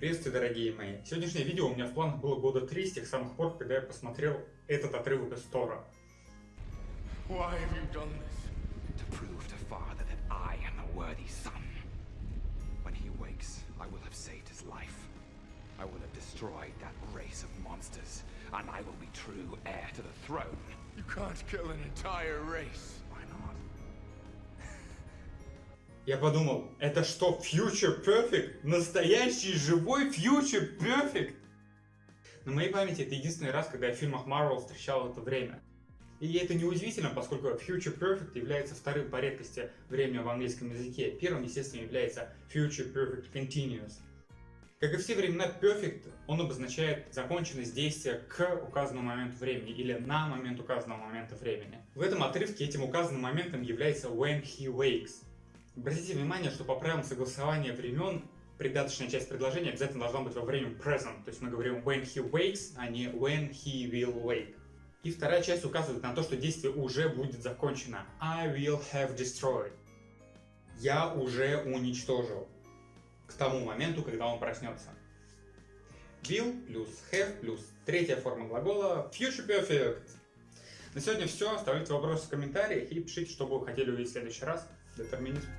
Приветствую, дорогие мои! Сегодняшнее видео у меня в планах было года три с тех самых пор, когда я посмотрел этот отрывок из Тора. I will have destroyed that race of monsters, and I will be true heir to the throne. You can't kill an entire race. Я подумал, это что, Future Perfect? Настоящий живой Future Perfect? На моей памяти это единственный раз, когда я в фильмах Marvel встречал это время. И это неудивительно, поскольку Future Perfect является вторым по редкости времени в английском языке. Первым, естественно, является Future Perfect Continuous. Как и все времена Perfect, он обозначает законченность действия к указанному моменту времени или на момент указанного момента времени. В этом отрывке этим указанным моментом является when he wakes. Обратите внимание, что по правилам согласования времен придаточная часть предложения обязательно должна быть во время present, то есть мы говорим when he wakes, а не when he will wake. И вторая часть указывает на то, что действие уже будет закончено. I will have destroyed. Я уже уничтожил. К тому моменту, когда он проснется. Will плюс have плюс третья форма глагола future perfect. На сегодня все. Оставляйте вопросы в комментариях и пишите, что вы хотели увидеть в следующий раз. determinismo.